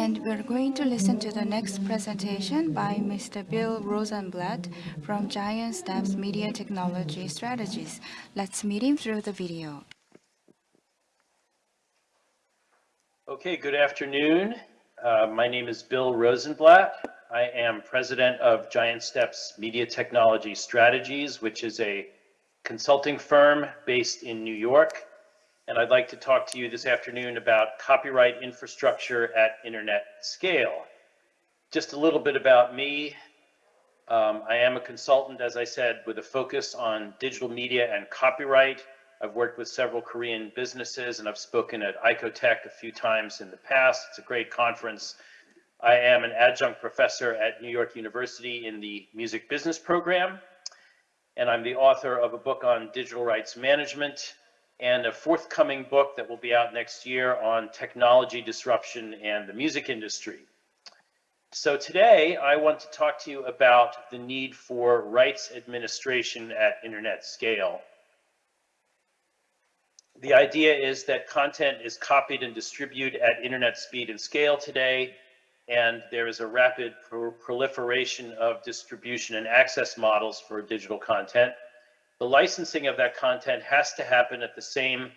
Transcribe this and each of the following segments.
And we're going to listen to the next presentation by Mr. Bill Rosenblatt from Giant Steps Media Technology Strategies. Let's meet him through the video. Okay, good afternoon. Uh, my name is Bill Rosenblatt. I am president of Giant Steps Media Technology Strategies, which is a consulting firm based in New York. And I'd like to talk to you this afternoon about copyright infrastructure at internet scale. Just a little bit about me. Um, I am a consultant, as I said, with a focus on digital media and copyright. I've worked with several Korean businesses and I've spoken at ICOTech a few times in the past. It's a great conference. I am an adjunct professor at New York University in the music business program. And I'm the author of a book on digital rights management and a forthcoming book that will be out next year on technology disruption and the music industry. So today I want to talk to you about the need for rights administration at internet scale. The idea is that content is copied and distributed at internet speed and scale today, and there is a rapid pro proliferation of distribution and access models for digital content. The licensing of that content has to happen at the same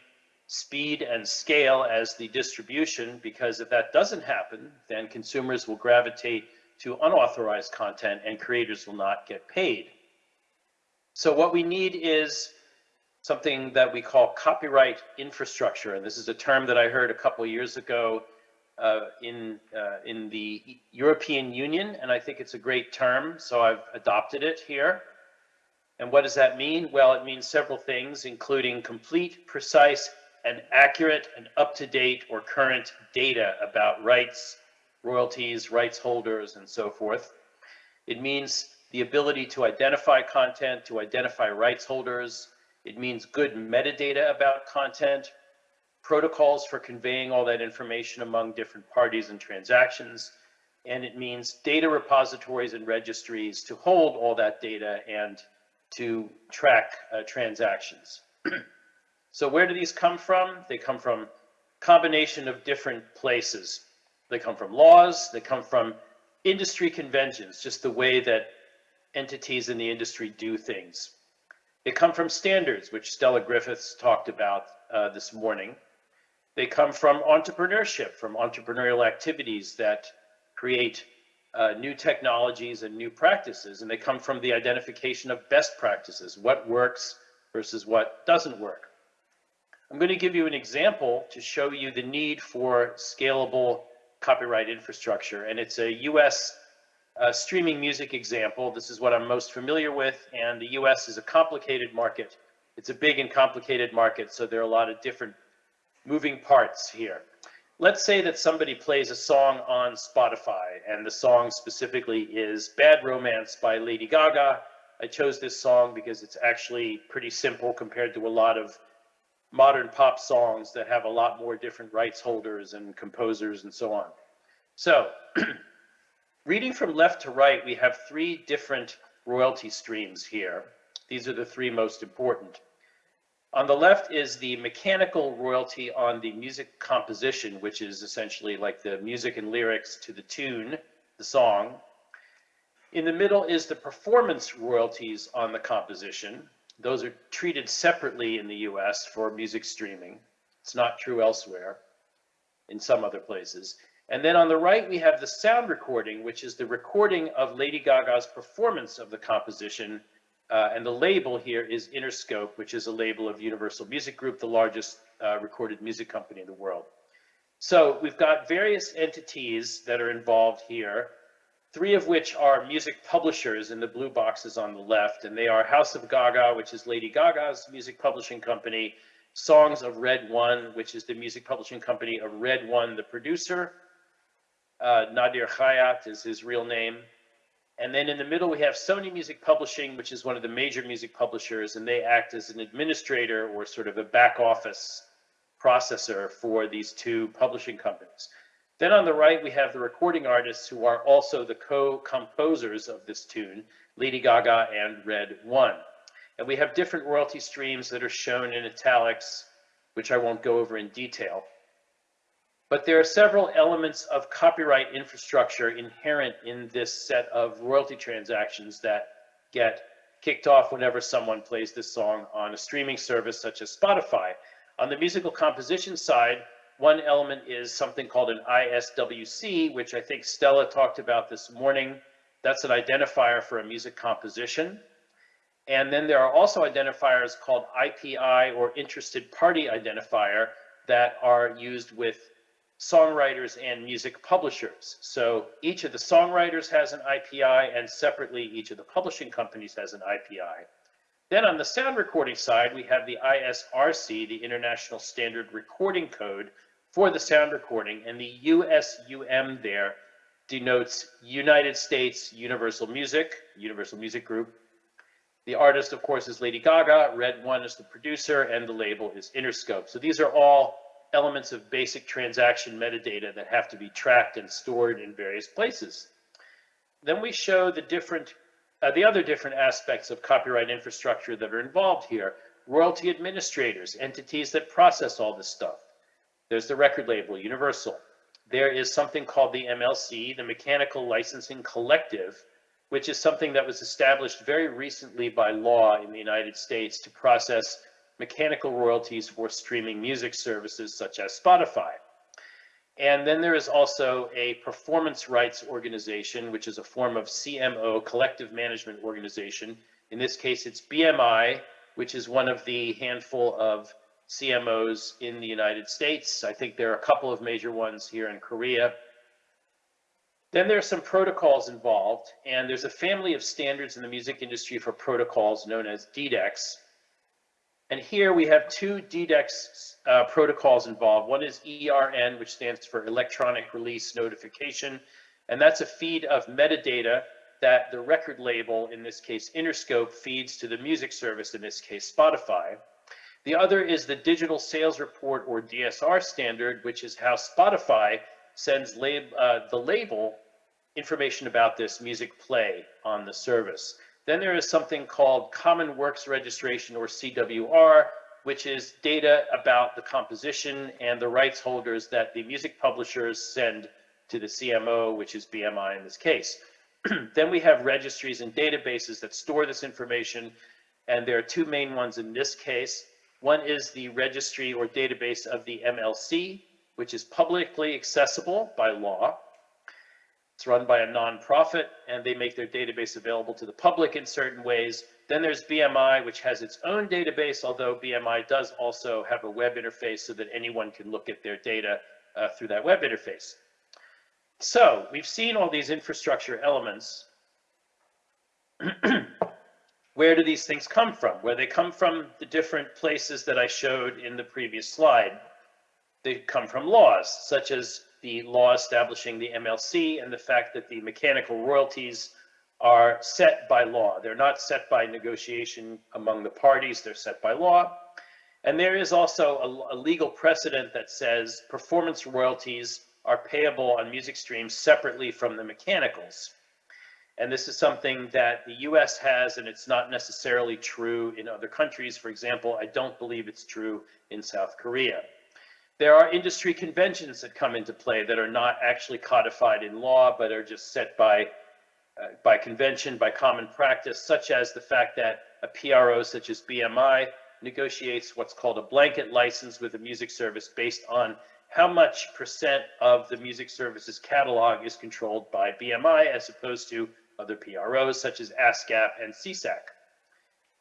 speed and scale as the distribution, because if that doesn't happen, then consumers will gravitate to unauthorized content and creators will not get paid. So what we need is something that we call copyright infrastructure. And this is a term that I heard a couple years ago uh, in, uh, in the European Union, and I think it's a great term, so I've adopted it here. And what does that mean? Well, it means several things, including complete, precise, and accurate and up-to-date or current data about rights, royalties, rights holders, and so forth. It means the ability to identify content, to identify rights holders, it means good metadata about content, protocols for conveying all that information among different parties and transactions, and it means data repositories and registries to hold all that data and to track uh, transactions. so where do these come from? They come from combination of different places. They come from laws, they come from industry conventions, just the way that entities in the industry do things. They come from standards, which Stella Griffiths talked about uh, this morning. They come from entrepreneurship, from entrepreneurial activities that create uh, new technologies and new practices. And they come from the identification of best practices, what works versus what doesn't work. I'm going to give you an example to show you the need for scalable copyright infrastructure. And it's a US uh, streaming music example. This is what I'm most familiar with, and the US is a complicated market. It's a big and complicated market, so there are a lot of different moving parts here. Let's say that somebody plays a song on Spotify, and the song specifically is Bad Romance by Lady Gaga. I chose this song because it's actually pretty simple compared to a lot of modern pop songs that have a lot more different rights holders and composers and so on. So Reading from left to right, we have three different royalty streams here. These are the three most important. On the left is the mechanical royalty on the music composition, which is essentially like the music and lyrics to the tune, the song. In the middle is the performance royalties on the composition. Those are treated separately in the US for music streaming. It's not true elsewhere in some other places. And then on the right, we have the sound recording, which is the recording of Lady Gaga's performance of the composition. Uh, and the label here is Interscope, which is a label of Universal Music Group, the largest uh, recorded music company in the world. So we've got various entities that are involved here, three of which are music publishers in the blue boxes on the left, and they are House of Gaga, which is Lady Gaga's music publishing company, Songs of Red One, which is the music publishing company of Red One, the producer, uh, Nadir Khayat is his real name. And then in the middle, we have Sony Music Publishing, which is one of the major music publishers, and they act as an administrator or sort of a back office processor for these two publishing companies. Then on the right, we have the recording artists who are also the co-composers of this tune, Lady Gaga and Red One. And we have different royalty streams that are shown in italics, which I won't go over in detail. But there are several elements of copyright infrastructure inherent in this set of royalty transactions that get kicked off whenever someone plays this song on a streaming service such as Spotify. On the musical composition side, one element is something called an ISWC, which I think Stella talked about this morning. That's an identifier for a music composition. And then there are also identifiers called IPI or interested party identifier that are used with songwriters and music publishers. So each of the songwriters has an IPI and separately each of the publishing companies has an IPI. Then on the sound recording side, we have the ISRC, the International Standard Recording Code for the sound recording, and the USUM there denotes United States Universal Music, Universal Music Group. The artist, of course, is Lady Gaga, Red One is the producer, and the label is Interscope. So these are all elements of basic transaction metadata that have to be tracked and stored in various places. Then we show the different, uh, the other different aspects of copyright infrastructure that are involved here. Royalty administrators, entities that process all this stuff. There's the record label, Universal. There is something called the MLC, the Mechanical Licensing Collective, which is something that was established very recently by law in the United States to process mechanical royalties for streaming music services such as Spotify. And then there is also a performance rights organization, which is a form of CMO, collective management organization. In this case, it's BMI, which is one of the handful of CMOs in the United States. I think there are a couple of major ones here in Korea. Then there's some protocols involved, and there's a family of standards in the music industry for protocols known as DDEX. And here we have two DDEX uh, protocols involved. One is ERN, which stands for Electronic Release Notification, and that's a feed of metadata that the record label, in this case Interscope, feeds to the music service, in this case Spotify. The other is the Digital Sales Report or DSR standard, which is how Spotify sends lab, uh, the label information about this music play on the service. Then there is something called Common Works Registration or CWR, which is data about the composition and the rights holders that the music publishers send to the CMO, which is BMI in this case. then we have registries and databases that store this information, and there are two main ones in this case. One is the registry or database of the MLC, which is publicly accessible by law. It's run by a nonprofit and they make their database available to the public in certain ways. Then there's BMI, which has its own database, although BMI does also have a web interface so that anyone can look at their data uh, through that web interface. So we've seen all these infrastructure elements. Where do these things come from? Where they come from the different places that I showed in the previous slide. They come from laws, such as the law establishing the MLC and the fact that the mechanical royalties are set by law. They're not set by negotiation among the parties, they're set by law. And there is also a, a, legal precedent that says performance royalties are payable on music streams separately from the mechanicals. And this is something that the US has, and it's not necessarily true in other countries. For example, I don't believe it's true in South Korea. There are industry conventions that come into play that are not actually codified in law, but are just set by, uh, by convention, by common practice, such as the fact that a PRO such as BMI negotiates what's called a blanket license with a music service based on how much percent of the music services catalog is controlled by BMI as opposed to other PROs such as ASCAP and SESAC.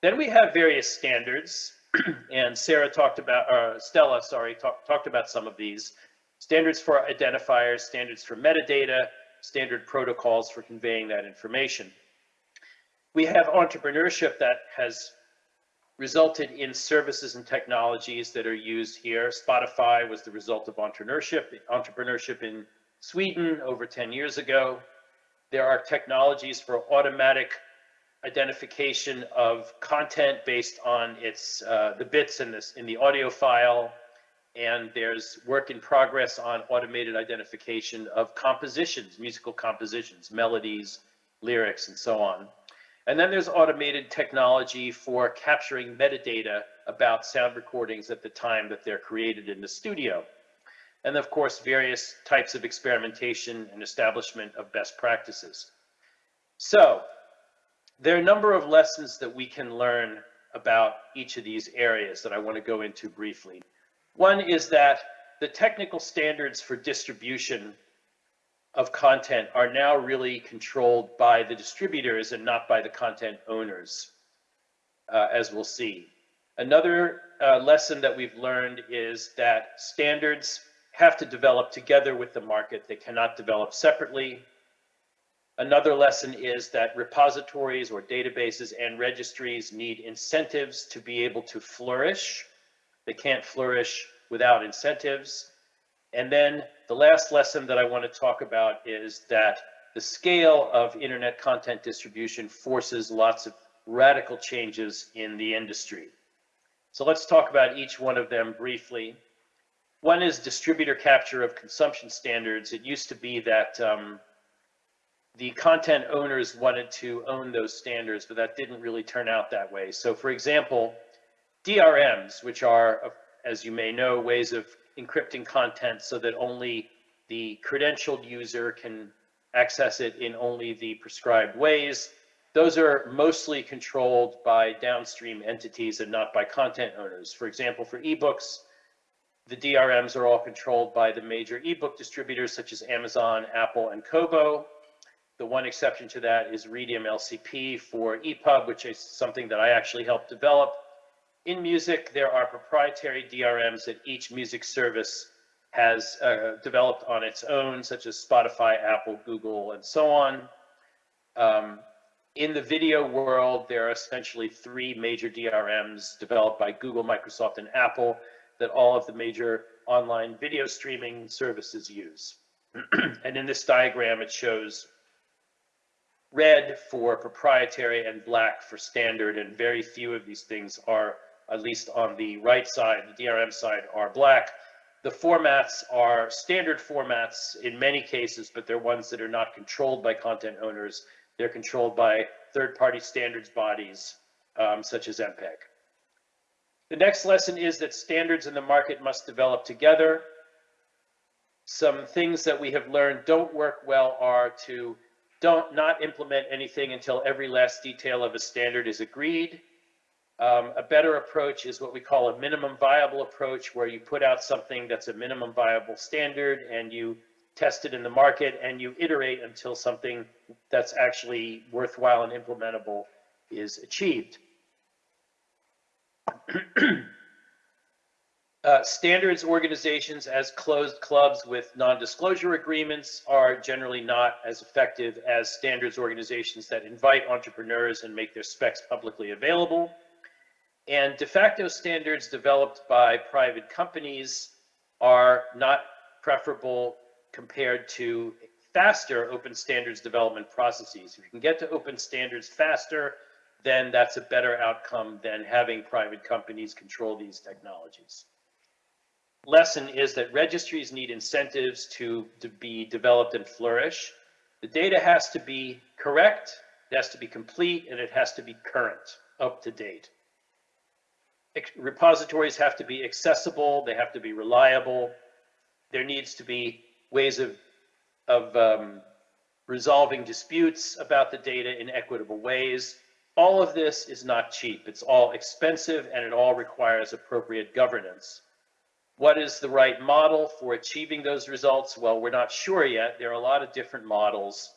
Then we have various standards and Sarah talked about, or Stella, sorry, talk, talked about some of these. Standards for identifiers, standards for metadata, standard protocols for conveying that information. We have entrepreneurship that has resulted in services and technologies that are used here. Spotify was the result of entrepreneurship, entrepreneurship in Sweden over 10 years ago. There are technologies for automatic identification of content based on its uh, the bits in this in the audio file and there's work in progress on automated identification of compositions musical compositions melodies lyrics and so on and then there's automated technology for capturing metadata about sound recordings at the time that they're created in the studio and of course, various types of experimentation and establishment of best practices. So there are a number of lessons that we can learn about each of these areas that I want to go into briefly. One is that the technical standards for distribution of content are now really controlled by the distributors and not by the content owners, uh, as we'll see. Another uh, lesson that we've learned is that standards have to develop together with the market. They cannot develop separately. Another lesson is that repositories or databases and registries need incentives to be able to flourish. They can't flourish without incentives. And then the last lesson that I want to talk about is that the scale of internet content distribution forces lots of radical changes in the industry. So let's talk about each one of them briefly. One is distributor capture of consumption standards. It used to be that um, the content owners wanted to own those standards, but that didn't really turn out that way. So for example, DRMs, which are, as you may know, ways of encrypting content so that only the credentialed user can access it in only the prescribed ways. Those are mostly controlled by downstream entities and not by content owners. For example, for ebooks, the DRMs are all controlled by the major ebook distributors such as Amazon, Apple, and Kobo. The one exception to that is Readium LCP for EPUB, which is something that I actually helped develop. In music, there are proprietary DRMs that each music service has uh, developed on its own, such as Spotify, Apple, Google, and so on. Um, in the video world, there are essentially three major DRMs developed by Google, Microsoft, and Apple that all of the major online video streaming services use. and in this diagram, it shows red for proprietary and black for standard, and very few of these things are at least on the right side, the DRM side, are black. The formats are standard formats in many cases, but they're ones that are not controlled by content owners. They're controlled by third-party standards bodies, um, such as MPEG. The next lesson is that standards in the market must develop together. Some things that we have learned don't work well are to don't not implement anything until every last detail of a standard is agreed um, a better approach is what we call a minimum viable approach, where you put out something that's a minimum viable standard and you test it in the market and you iterate until something that's actually worthwhile and implementable is achieved. uh, standards organizations as closed clubs with non-disclosure agreements are generally not as effective as standards organizations that invite entrepreneurs and make their specs publicly available. And de facto standards developed by private companies are not preferable compared to faster open standards development processes. If you can get to open standards faster, then that's a better outcome than having private companies control these technologies. Lesson is that registries need incentives to, to be developed and flourish. The data has to be correct, it has to be complete, and it has to be current, up to date repositories have to be accessible, they have to be reliable. There needs to be ways of, of um, resolving disputes about the data in equitable ways. All of this is not cheap. It's all expensive and it all requires appropriate governance. What is the right model for achieving those results? Well, we're not sure yet. There are a lot of different models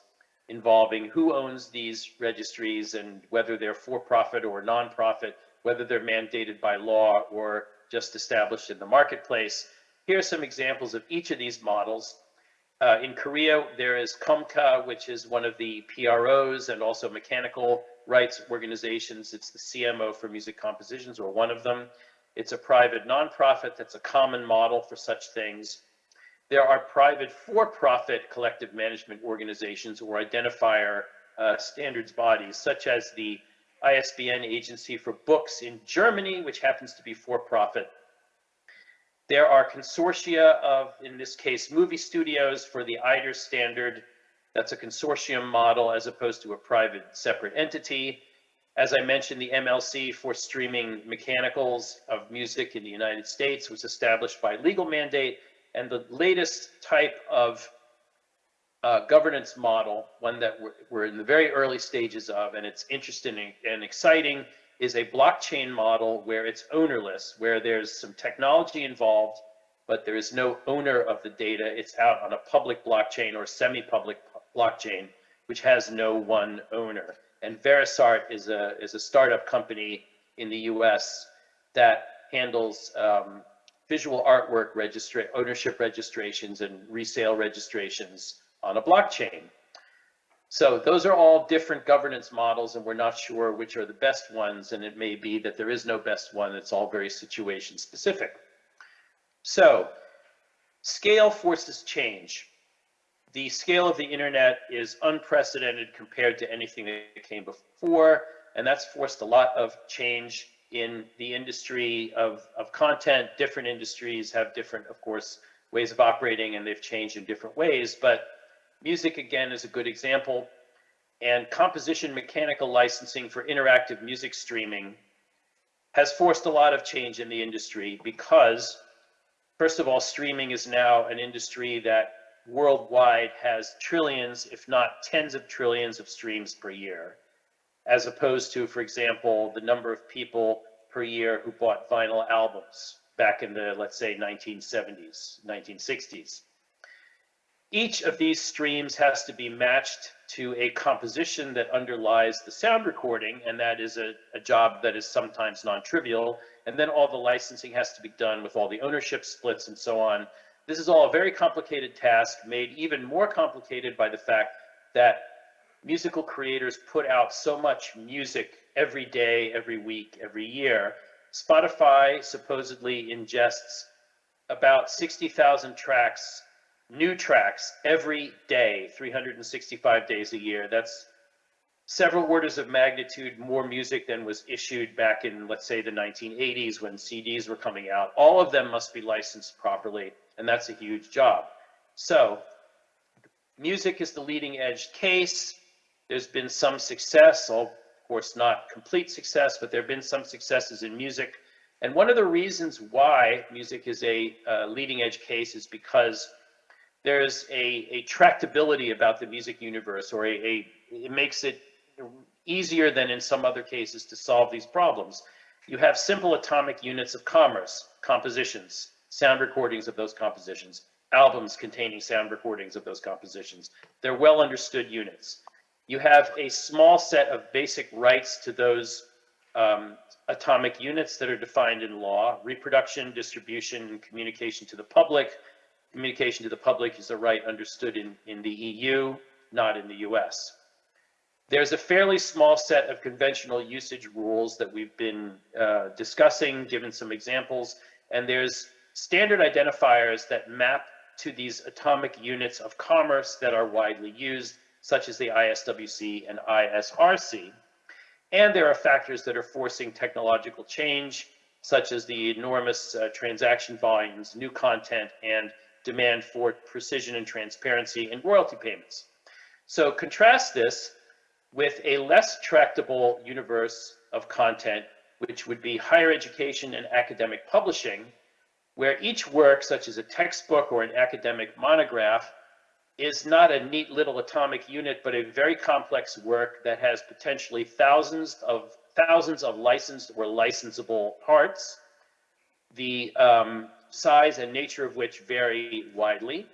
involving who owns these registries and whether they're for-profit or non-profit whether they're mandated by law or just established in the marketplace. Here are some examples of each of these models. Uh, in Korea, there is KOMCA, which is one of the PROs and also mechanical rights organizations. It's the CMO for music compositions, or one of them. It's a private nonprofit that's a common model for such things. There are private for-profit collective management organizations or identifier uh, standards bodies, such as the ISBN agency for books in Germany, which happens to be for-profit. There are consortia of, in this case, movie studios for the EIDR standard. That's a consortium model as opposed to a private separate entity. As I mentioned, the MLC for streaming mechanicals of music in the United States was established by legal mandate, And the latest type of uh, governance model, one that we're, we're, in the very early stages of, and it's interesting and exciting, is a blockchain model where it's ownerless, where there's some technology involved, but there is no owner of the data. It's out on a public blockchain or semi-public blockchain, which has no one owner. And Verisart is a, is a startup company in the US that handles um, visual artwork registra ownership registrations and resale registrations on a blockchain. So those are all different governance models and we're not sure which are the best ones and it may be that there is no best one. It's all very situation specific. So scale forces change. The scale of the internet is unprecedented compared to anything that came before and that's forced a lot of change in the industry of, of content. Different industries have different, of course, ways of operating and they've changed in different ways. But music, again, is a good example. And composition mechanical licensing for interactive music streaming has forced a lot of change in the industry because, first of all, streaming is now an industry that worldwide has trillions, if not tens of trillions of streams per year as opposed to, for example, the number of people per year who bought vinyl albums back in the, let's say, 1970s, 1960s. Each of these streams has to be matched to a composition that underlies the sound recording, and that is a, a job that is sometimes non-trivial. And then all the licensing has to be done with all the ownership splits and so on. This is all a very complicated task, made even more complicated by the fact that musical creators put out so much music every day, every week, every year. Spotify supposedly ingests about 60,000 tracks, new tracks every day, 365 days a year. That's several orders of magnitude more music than was issued back in, let's say, the 1980s when CDs were coming out. All of them must be licensed properly, and that's a huge job. So music is the leading edge case. There's been some success, of course not complete success, but there have been some successes in music. And one of the reasons why music is a uh, leading edge case is because there's a, a tractability about the music universe or a, a, it makes it easier than in some other cases to solve these problems. You have simple atomic units of commerce, compositions, sound recordings of those compositions, albums containing sound recordings of those compositions. They're well understood units you have a small set of basic rights to those um, atomic units that are defined in law, reproduction, distribution, and communication to the public. Communication to the public is a right understood in, in the EU, not in the US. There's a fairly small set of conventional usage rules that we've been uh, discussing, given some examples, and there's standard identifiers that map to these atomic units of commerce that are widely used such as the ISWC and ISRC. And there are factors that are forcing technological change, such as the enormous uh, transaction volumes, new content, and demand for precision and transparency in royalty payments. So contrast this with a less tractable universe of content, which would be higher education and academic publishing, where each work, such as a textbook or an academic monograph, is not a neat little atomic unit, but a very complex work that has potentially thousands of thousands of licensed or licensable parts, the um, size and nature of which vary widely.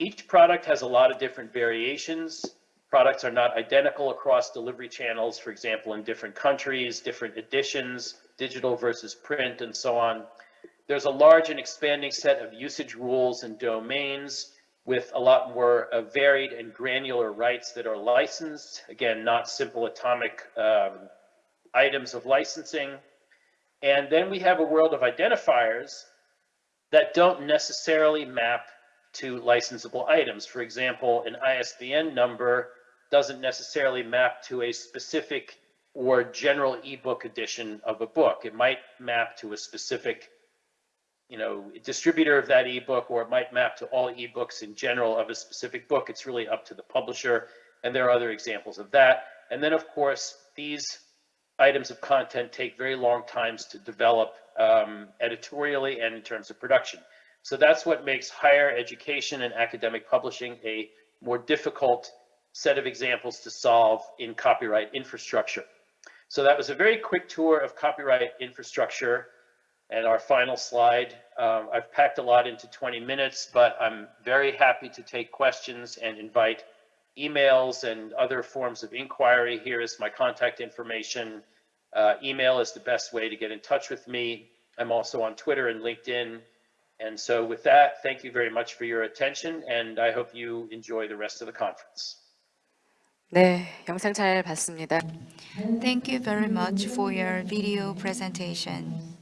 Each product has a lot of different variations. Products are not identical across delivery channels, for example, in different countries, different editions, digital versus print, and so on. There's a large and expanding set of usage rules and domains with a lot more uh, varied and granular rights that are licensed. Again, not simple atomic um, items of licensing. And then we have a world of identifiers that don't necessarily map to licensable items. For example, an ISBN number doesn't necessarily map to a specific or general ebook edition of a book. It might map to a specific you know, distributor of that ebook, or it might map to all ebooks in general of a specific book. It's really up to the publisher. And there are other examples of that. And then, of course, these items of content take very long times to develop um, editorially and in terms of production. So that's what makes higher education and academic publishing a more difficult set of examples to solve in copyright infrastructure. So that was a very quick tour of copyright infrastructure. And our final slide, um, I've packed a lot into 20 minutes, but I'm very happy to take questions and invite emails and other forms of inquiry. Here is my contact information. Uh, email is the best way to get in touch with me. I'm also on Twitter and LinkedIn. And so with that, thank you very much for your attention, and I hope you enjoy the rest of the conference. 네, 영상 잘 봤습니다. Thank you very much for your video presentation.